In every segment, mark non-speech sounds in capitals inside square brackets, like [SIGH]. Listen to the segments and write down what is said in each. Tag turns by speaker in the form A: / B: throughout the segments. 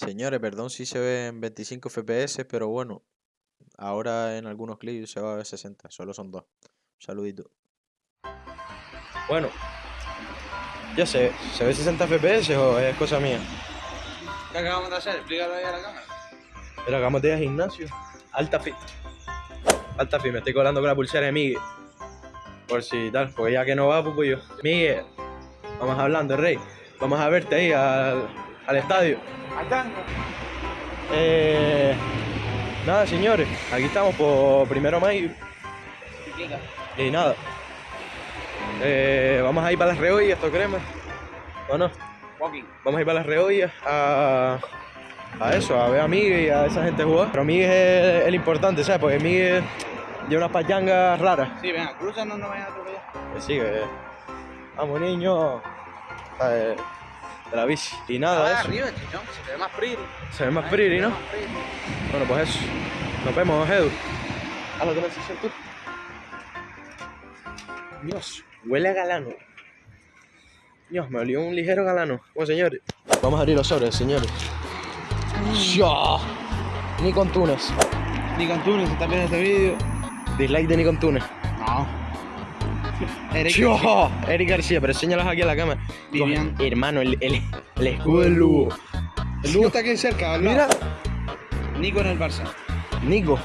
A: Señores, perdón si se ve en 25 FPS, pero bueno, ahora en algunos clips se va a ver 60, solo son dos. Saludito.
B: Bueno, ya sé, ¿se ve 60 FPS o es cosa mía?
C: ¿Qué acabamos de hacer? Explícalo ahí a la cámara.
B: Pero acabamos de ir al gimnasio. Alta fit. Alta fit, me estoy colando con la pulsera de Miguel. Por si tal, porque ya que no va, pues yo. Miguel, vamos hablando, rey. Vamos a verte ahí al, al estadio. Eh, nada, señores, aquí estamos por primero mayo. Y nada. Eh, vamos a ir para las reollas, esto crema. ¿O no?
C: Walking.
B: Vamos a ir para las reollas a, a eso, a ver a Miguel y a esa gente jugar. Pero Miguel es el importante, ¿sabes? Porque Miguel lleva unas pachangas raras.
C: Sí, venga, cruza, no nos vayan a atropellar.
B: Que sí, que. Vamos, niños. ¿sabes? De la bici. Y nada,
C: Ah,
B: eso.
C: arriba, chichón, se ve más pretty.
B: Se ve más pretty, ¿no?
C: Más pretty.
B: Bueno, pues eso. Nos vemos, Edu. Haz lo que necesites tú. Dios, huele a galano. Dios, me olió un ligero galano. Bueno, señores. Vamos a abrir los sobres, señores. ¡Ya! Nikon Tunes.
C: Ni con Túnez, si estás viendo este vídeo.
B: Dislike de Nikon Tunes.
C: Eric.
B: ¡Yo! Eric García, pero enséñalos aquí a la cámara.
C: Vivian.
B: Hermano, el, el, el escudo del Lugo.
C: El Lugo está aquí cerca, al lado.
B: Mira.
C: Nico en el Barça.
B: Nico.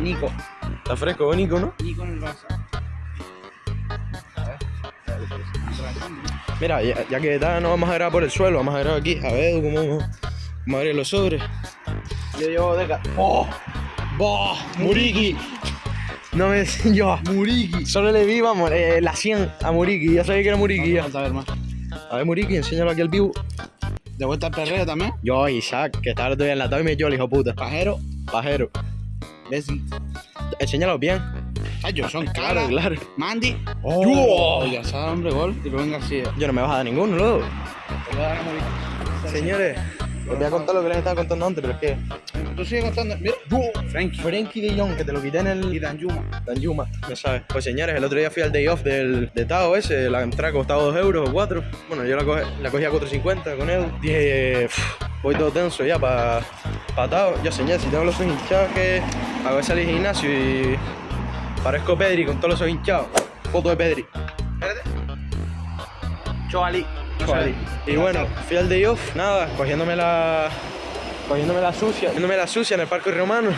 C: Nico.
B: Está fresco, Nico, ¿no?
C: Nico en el Barça.
B: Mira, ya, ya que tal, no vamos a grabar por el suelo, vamos a grabar aquí. A ver cómo vamos a abrir los sobres. Yo llevo de ¡Oh! ¡Bah! ¡Muriki! No me yo. Muriki. Solo le vi, vamos, eh, la 100 a Muriki. Ya sabía que era Muriki.
C: Vamos a ver más.
B: A ver, Muriki, enséñalo aquí al vivo.
C: De vuelta al perreo también.
B: Yo, Isaac, que estaba el otro día enlatado y me dio el hijo puta.
C: Pajero.
B: Pajero.
C: Bessie.
B: Enséñalo bien.
C: Ay, yo son
B: Claro,
C: caras.
B: claro.
C: Mandy.
B: ¡Oh!
C: Ya sabe, hombre, gol. Y Rubén García.
B: Yo no me vas a dar ninguno, luego. Señores, les voy a contar lo que les estaba contando antes, pero es que.
C: Tú sigues contando. Mira. Frankie.
B: Frankie de Jong, que te lo quité en el.
C: Y Dan Yuma.
B: Dan Yuma, no sabes. Pues señores, el otro día fui al day off del de Tao ese, la entrada costaba 2 euros o 4. Bueno, yo la, coge- la cogí a 4.50 con él. Dije, "Pff, voy todo tenso ya para pa Tao. Ya señor, si tengo los ojos hinchados que hago salir al gimnasio y parezco Pedri con todos los ojos hinchados. Foto de Pedri.
C: Espérate. Choali.
B: Y bueno, fui al day off, nada, cogiéndome la. Cogiéndome la sucia, cogiéndome la sucia en el parque romano.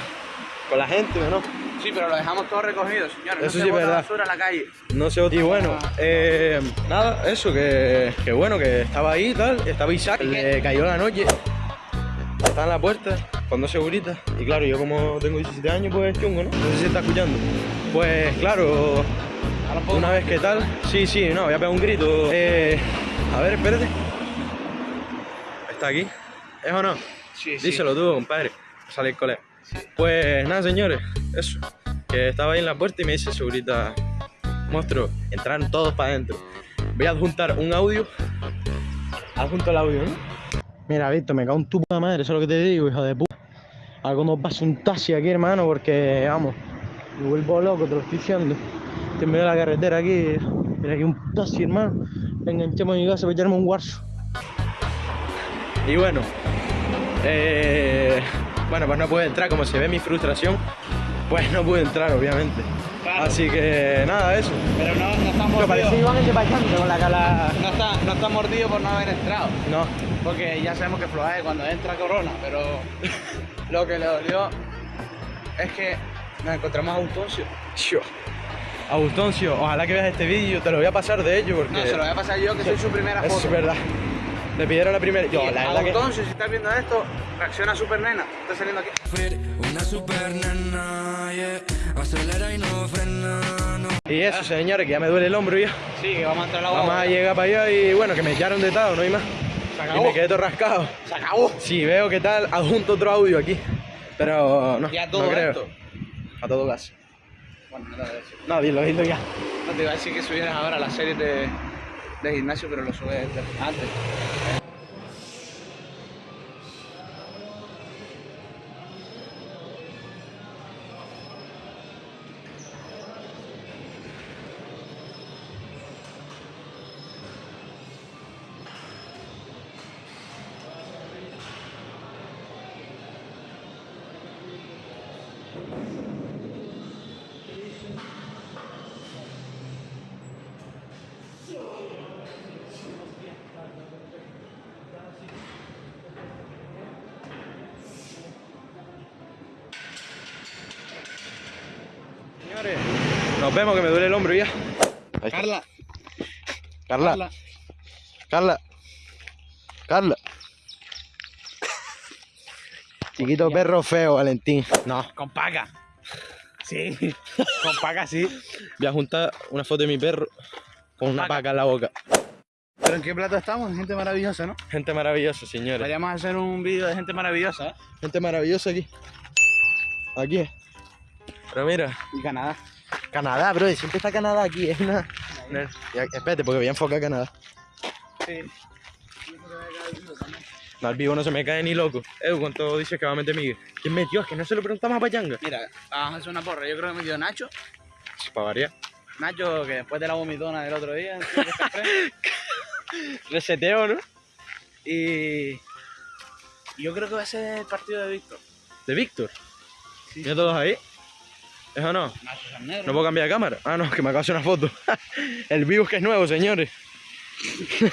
B: Con la gente, ¿no?
C: Sí, pero lo dejamos todo recogido, señores.
B: Eso
C: no
B: sí
C: se
B: es
C: bota
B: verdad.
C: basura en la calle.
B: No sé, y bueno, eh, nada, eso, que, que bueno, que estaba ahí y tal, estaba Isaac, le cayó la noche, estaba en la puerta, con dos seguritas, y claro, yo como tengo 17 años, pues chungo, ¿no? No sé si se está escuchando. Pues claro, una vez que tal, sí, sí, no, voy a pegar un grito. Eh, a ver, espérate. ¿Está aquí? ¿Es o no?
C: Sí, sí.
B: Díselo tú, compadre. Sale el colega. Pues nada, señores, eso. Que estaba ahí en la puerta y me dice segurita, monstruo, entraron todos para adentro. Voy a adjuntar un audio. Adjunto el audio, ¿no? Mira, Víctor, me cago en tu puta madre, eso es lo que te digo, hijo de puta. Algo nos pasa un taxi aquí, hermano, porque, vamos, me vuelvo loco, te lo estoy diciendo. Estoy en medio de la carretera aquí, mira aquí un taxi, hermano. Le enganchamos a mi casa para echarme un guarso. Y bueno, eh, bueno, pues no pude entrar, como se ve mi frustración, pues no pude entrar, obviamente.
C: Claro.
B: Así que nada, eso.
C: Pero no, no está mordido.
B: parecía Iván el de Payante con la cala.
C: No está, no está mordido por no haber entrado.
B: No,
C: Porque ya sabemos que Floae cuando entra Corona, pero [LAUGHS] lo que le dolió es que nos encontramos a Gustoncio.
B: yo. Agustoncio, ojalá que veas este vídeo, te lo voy a pasar de ello porque.
C: No, se lo voy a pasar yo que soy su primera [LAUGHS] foto.
B: es verdad. Le pidieron la primera. Yo,
C: Y
B: la verdad que.
C: Gustoncio, si estás viendo esto, reacciona super nena. Está saliendo aquí.
D: Una super nena, yeah. Acelera y no frena, no.
B: Y eso, señores, que ya me duele el hombro ya.
C: Sí, que vamos a entrar a la
B: Vamos a llegar para allá y bueno, que me echaron de tado, no hay más.
C: Se
B: Y
C: acabó.
B: me quedé todo rascado.
C: Se acabó.
B: Si veo que tal, adjunto otro audio aquí. Pero no,
C: Ya todo
B: no creo.
C: esto.
B: A todo gas.
C: Bueno, no te voy a decir.
B: No, dilo, dilo ya.
C: No te iba a decir que subieras ahora la serie de, de gimnasio, pero lo subes antes.
B: Señores, nos vemos que me duele el hombro ya.
C: Carla,
B: Carla,
C: Carla.
B: Carla, Carla. Chiquito perro feo, Valentín. No,
C: Con paga. Sí, [LAUGHS] con paga sí.
B: voy a juntar una foto de mi perro con una
C: Paca.
B: paca en la boca.
C: Pero en qué plato estamos, gente maravillosa, ¿no?
B: Gente maravillosa, señores.
C: Deberíamos hacer un vídeo de gente maravillosa, ¿eh?
B: Gente maravillosa aquí. Aquí. Pero mira,
C: Y Canadá.
B: Canadá, bro. Siempre está Canadá aquí. Es una... espérate, porque voy a enfocar Canadá.
C: Sí.
B: No, al vivo no se me cae ni loco. Edu, ¿cuánto dices que va a meter Miguel? ¿Quién metió? Es que no se lo preguntamos a Payanga.
C: Mira, vamos a hacer una porra. Yo creo que me dio Nacho.
B: Para variar.
C: Nacho, que después de la vomitona del otro día. [LAUGHS]
B: Reseteo, ¿no?
C: y y yo creo que va a ser el partido de Víctor.
B: De Víctor.
C: Sí.
B: ¿Ya todos ahí? ¿Es o no? ¿No puedo cambiar de cámara? Ah, no, que me acabo de hacer una foto. [LAUGHS] el vivo es que es nuevo, señores. [LAUGHS]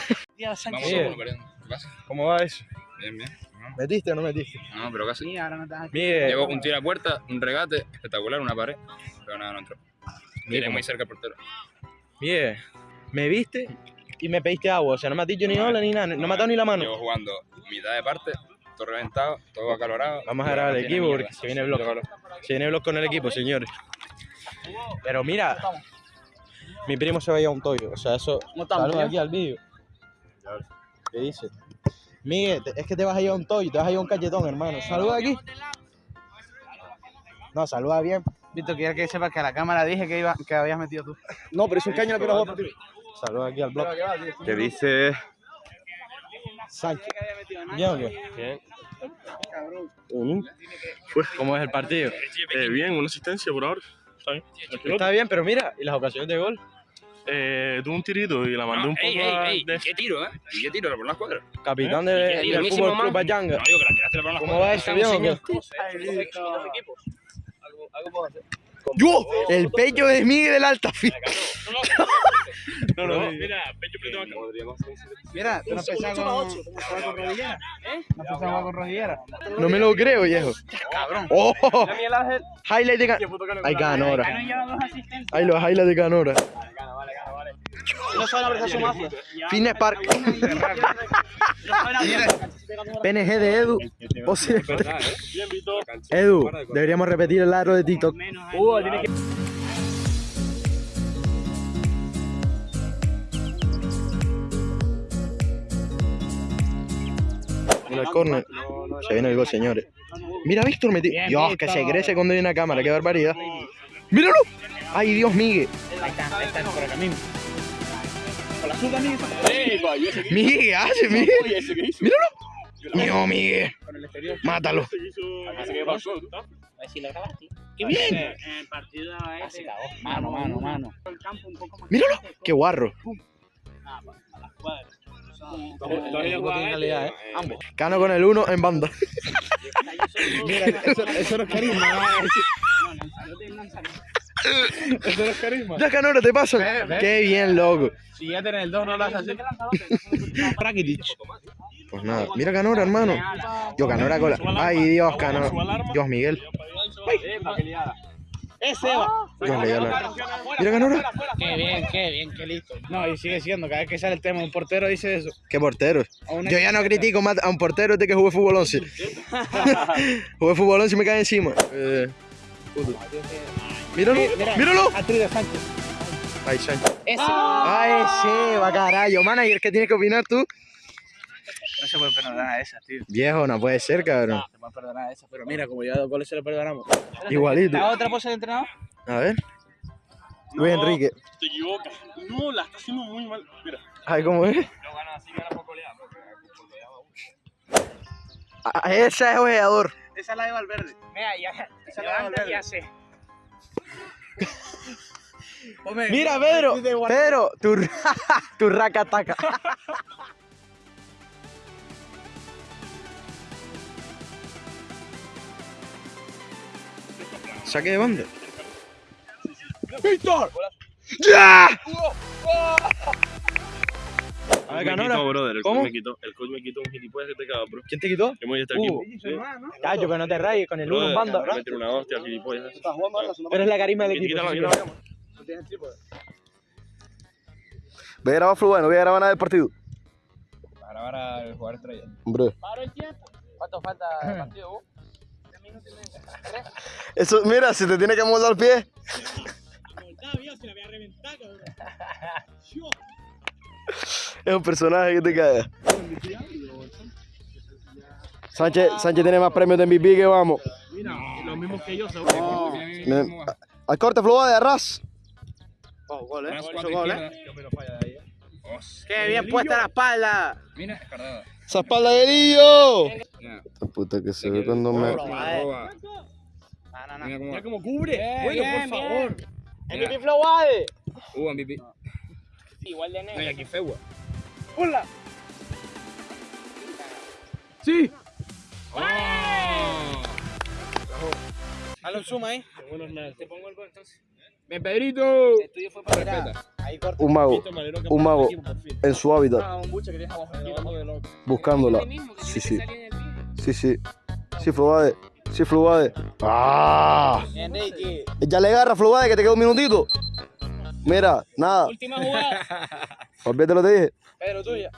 E: Vamos. ¿Qué pasa?
B: ¿Cómo va eso?
E: Bien, bien. Ajá.
B: ¿Metiste o no metiste?
E: No, pero casi.
C: Sí, ahora no estás aquí.
B: Miguel.
E: Llegó un tiro a puerta, un regate espectacular, una pared, pero nada, no entró. Tiene
B: cómo-
E: muy cerca el portero.
B: Miguel, me viste y me pediste agua. O sea, no me has dicho ni hola ni nada. No me has dado ni la mano.
E: Llevo jugando mitad de parte, todo reventado, todo acalorado.
B: Vamos a grabar
E: tiene
B: equipo porque se viene el blog. Se viene el blog con el equipo, señores. Pero mira, mi primo se va a ir a un toyo. O sea, eso.
C: ¿Cómo estamos,
B: Saluda aquí al vídeo. ¿Qué dice? Miguel, es que te vas a ir a un toyo, te vas a ir a un cachetón, hermano. Saluda aquí. No, saluda bien.
C: Víctor, quiero que sepas que a la cámara dije que, iba, que habías metido tú.
B: No, pero es un caño que no va Saluda aquí al blog.
F: ¿Qué dice?
B: Sánchez. ¿Bien o qué?
F: Bien.
B: ¿Cómo es el partido?
F: Eh, bien, una asistencia por ahora. Está bien.
B: Está bien, pero mira, ¿y las ocasiones de gol?
F: Eh, tuve un tirito y la mandé un poco
E: ¡Ey, ey, ey!
F: de-
E: ¿Qué tiro, eh? ¿Y qué tiro? ¿Le ponen las cuadras?
B: Capitán
E: ¿Eh?
B: de,
E: ¿Y
B: del Fútbol Club
E: man?
B: Payanga.
E: No, digo que la tiraste, las
B: ¿Cómo va eso, bien o qué? ¡Yo! El pecho de Miguel del Altafit.
F: No, no, mira, pecho preto acá.
C: Mira, tú no pensabas con, rodillera. No con rodillera.
B: No me lo creo, viejo.
C: Cabrón.
B: ¡Oh! Highlight de Canora. Hay Canora. Hay los highlights de Canora.
C: No saben abrazar su mazo.
B: Fitness Park. PNG de Edu.
F: Víctor.
B: Edu, deberíamos repetir el aro de TikTok. En el corner. Se viene el gol, señores. Mira, Víctor metió. Dios, que se crece cuando hay una cámara. Qué barbaridad. ¡Míralo! ¡Ay, Dios, Miguel!
C: Ahí está, ahí está, por el camino. Con la.
B: Miguel, ¿qué hace, Miguel? ¡Míralo! ¡No, Miguel!
C: Con el exterior.
B: ¡Mátalo!
C: ¡Qué bien! El partido ese. Mano, mano, mano.
B: ¡Míralo! ¡Qué guarro!
C: tiene calidad, ¿eh? Ambos.
B: Cano con el uno en banda. [LAUGHS]
C: Mira, eso, no es carisma. [LAUGHS] Eso no es carisma.
B: Ya, Canora, te paso.
C: Ve, ve.
B: ¡Qué bien, loco!
C: Si ya tienes el 2, no lo haces [LAUGHS] así.
B: Pues nada, mira Canora, hermano. Yo, Canora con la... ¡Ay, Dios, Canora! Dios, Miguel.
C: Ese va.
B: Dios, le dio la- Mira Canora.
C: Qué bien, qué bien, qué listo. No, y sigue siendo, cada vez que sale el tema, un portero dice eso.
B: ¡Qué
C: una-
B: Yo ya no critico más a un portero de que jugué fútbol 11. [LAUGHS] jugué fútbol 11 y me cae encima. Eh. Míralo, míralo.
C: Actriz de Sánchez.
B: Ay, Sánchez.
C: Ese.
B: Ay, sí, va carajo. Manager, ¿qué tienes que opinar tú?
C: No se puede perdonar a esa, tío.
B: Viejo, no puede ser, cabrón.
C: Se puede perdonar a esa. Pero mira, como ya dos goles se le perdonamos.
B: Igualito.
C: ¿La otra pose del entrenador?
B: A ver. Luis Enrique.
F: Te equivocas. No, la está haciendo muy mal. Mira.
B: Ay, ¿cómo es? Ah, ese es jugador.
C: Esa es la de Valverde. Mira, ya. Esa es la de Valverde. Ya sé. [LAUGHS]
B: Mira, Pedro. Pedro, tu, [LAUGHS] tu racataca. [LAUGHS] Saque de banda. A ver,
F: me
B: Canora.
F: quitó, brother. El
B: ¿Cómo?
F: coach me quitó. El coach me quitó un gilipollas que te caga, bro.
B: ¿Quién te quitó?
F: Que hemos este
B: Hugo.
F: equipo. Sí.
B: Callo, pero no te rayes con el uno en banda.
F: me metieron una hostia al gilipollas.
B: Pero es la carisma del equipo.
F: Quítalo,
B: sí,
F: quítalo.
G: Voy a grabar Fluid, no voy a grabar nada del partido.
E: Para grabar al jugador estrella.
G: Hombre.
C: ¿Cuánto falta el partido, Hugo?
G: Eso, mira, si te tiene que moldar el pie. Es un personaje que te caga. Sánchez, Sánchez tiene más premios de MVP que vamos.
F: Los mismos que yo, seguro.
G: Mira, Al corte, Fluid, de Arras.
C: Oh, gol, ¿eh? Gol,
E: izquierda.
C: ¿Eh? ¡Qué bien puesta la espalda!
E: Mira, escardada.
G: ¡Esa espalda de!
E: Ya.
G: Esta puta que se ve cuando me.
E: Roba.
C: No, no, no.
E: Mira cómo.
F: cubre.
C: Bueno, por favor.
E: Mira.
C: MVP Flowade.
E: Hubo MVP.
C: Igual de negro.
E: aquí Fegua.
C: ¡Hola!
E: ¡Oh!
C: Dale un zoom ahí.
E: Te pongo el gol entonces. ¡Bien, Pedrito!
C: El tuyo fue para.
E: Respeta.
C: Ahí corta.
G: Un mago, un mago en su hábitat,
C: Ah, un buche que tienes abajo.
G: buscándola. Sí, sí. Sí, sí. Sí, Fluade. Sí, Fluade. ¡Ah!
C: Enrique.
G: Ya le agarra, Fluade, que te queda un minutito. Mira, nada.
C: Última jugada. [LAUGHS]
G: Olvídate lo que te dije.
C: Pedro, tuya.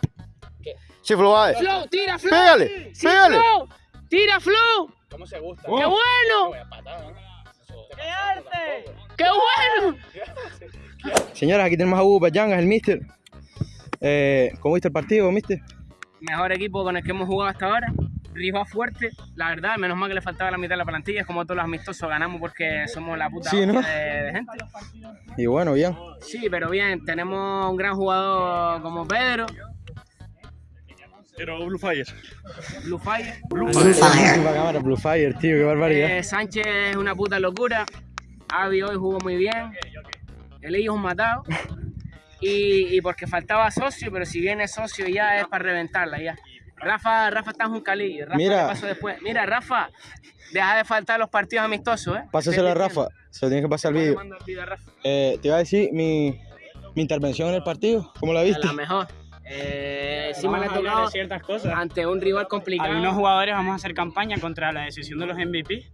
G: Sí, Fluade.
H: Flow, tira Flow.
G: Pégale,
H: Sí,
G: pégale.
H: Flow. Tira Flow.
C: ¿Cómo se gusta?
H: ¡Qué bueno!
C: ¡Qué arte!
H: ¡Qué bueno!
B: Señoras, aquí tenemos a Hugo Payangas, el mister. Eh, ¿Cómo viste el partido, mister?
H: Mejor equipo con el que hemos jugado hasta ahora. Rival fuerte, la verdad, menos mal que le faltaba la mitad de la plantilla, es como todos los amistosos ganamos porque somos la puta
B: Sí, ¿no?
H: de, de gente.
B: Y bueno, bien.
H: Sí, pero bien, tenemos un gran jugador como Pedro,
F: Pero Blue Fire.
H: Blue Fire.
B: Blue cámara, Blue Fire, tío, qué barbaridad.
H: Eh, Sánchez es una puta locura. Avi hoy jugó muy bien. El es un matado. Y, y porque faltaba socio, pero si viene socio ya es para reventarla ya. Rafa, Rafa está en un calillo. Rafa
B: Mira.
H: paso después. Mira, Rafa, deja de faltar los partidos amistosos, ¿eh?
B: Pásaselo a Rafa, se lo tienes que pasar el vídeo.
H: A.
B: Eh, te iba a decir mi, mi intervención en el partido, ¿cómo la
H: A
B: viste?
H: la mejor. Eh,
I: a
H: tocado
I: de ciertas cosas.
H: ante un rival complicado.
I: Algunos jugadores vamos a hacer campaña contra la decisión de los MVP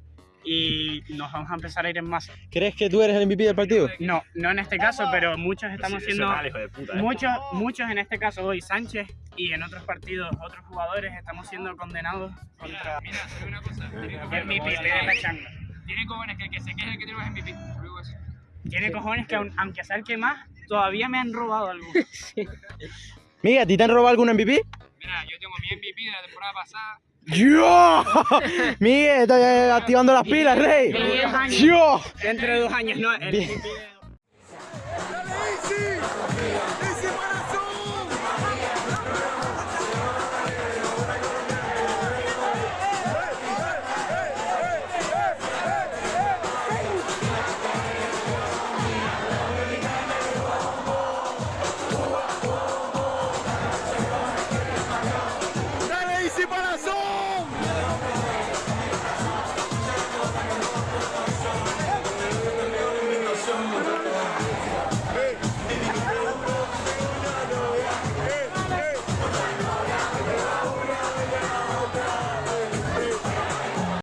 I: y nos vamos a empezar a ir en masa.
B: ¿Crees que tú eres el MVP del partido?
I: No, no en este caso, pero muchos estamos siendo
F: hijo de puta. ¿eh?
I: muchos, muchos en este caso hoy Sánchez y en otros partidos otros jugadores estamos siendo condenados contra
E: Mira, digo una cosa.
I: MVP la changa.
E: Tiene cojones que el que se queje es el que tiene más MVP.
I: Tiene cojones que aun- aunque sea el que más, todavía me han robado algo. [LAUGHS]
B: Mira, ¿a ti te han robado algún MVP?
E: Mira, yo tengo mi MVP de la temporada pasada.
B: ¡Yo! [LAUGHS] Miguel, estoy eh, activando las pilas, rey. ¡Yo!
I: Dentro de dos años, no. El. MVP de-